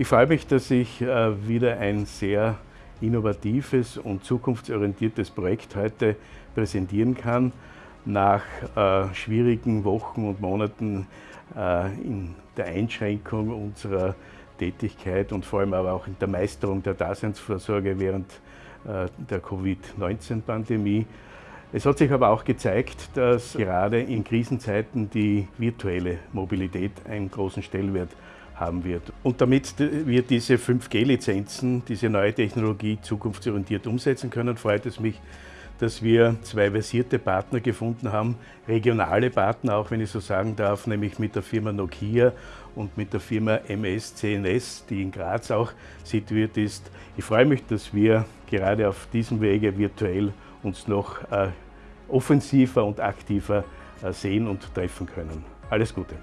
Ich freue mich, dass ich äh, wieder ein sehr innovatives und zukunftsorientiertes Projekt heute präsentieren kann. Nach äh, schwierigen Wochen und Monaten äh, in der Einschränkung unserer Tätigkeit und vor allem aber auch in der Meisterung der Daseinsvorsorge während äh, der Covid-19-Pandemie. Es hat sich aber auch gezeigt, dass gerade in Krisenzeiten die virtuelle Mobilität einen großen Stellenwert haben wird. Und damit wir diese 5G-Lizenzen, diese neue Technologie zukunftsorientiert umsetzen können, freut es mich, dass wir zwei versierte Partner gefunden haben, regionale Partner, auch wenn ich so sagen darf, nämlich mit der Firma Nokia und mit der Firma MS CNS, die in Graz auch situiert ist. Ich freue mich, dass wir gerade auf diesem Wege virtuell uns noch äh, offensiver und aktiver äh, sehen und treffen können. Alles Gute!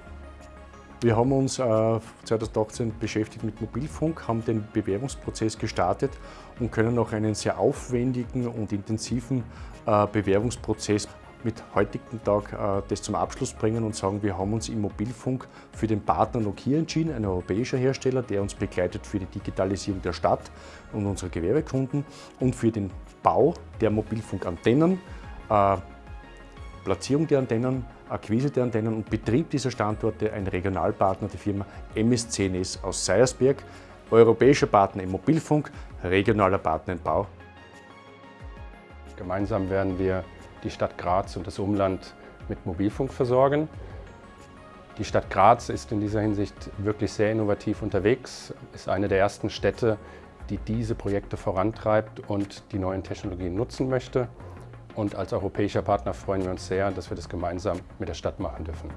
Wir haben uns äh, 2018 beschäftigt mit Mobilfunk, haben den Bewerbungsprozess gestartet und können noch einen sehr aufwendigen und intensiven äh, Bewerbungsprozess mit heutigen Tag äh, das zum Abschluss bringen und sagen, wir haben uns im Mobilfunk für den Partner Nokia entschieden, ein europäischer Hersteller, der uns begleitet für die Digitalisierung der Stadt und unserer Gewerbekunden und für den Bau der Mobilfunkantennen, äh, Platzierung der Antennen, Akquise der Antennen und Betrieb dieser Standorte ein Regionalpartner, die Firma MSCNS aus Seiersberg, europäischer Partner im Mobilfunk, regionaler Partner im Bau. Gemeinsam werden wir die Stadt Graz und das Umland mit Mobilfunk versorgen. Die Stadt Graz ist in dieser Hinsicht wirklich sehr innovativ unterwegs, ist eine der ersten Städte, die diese Projekte vorantreibt und die neuen Technologien nutzen möchte. Und als europäischer Partner freuen wir uns sehr, dass wir das gemeinsam mit der Stadt machen dürfen.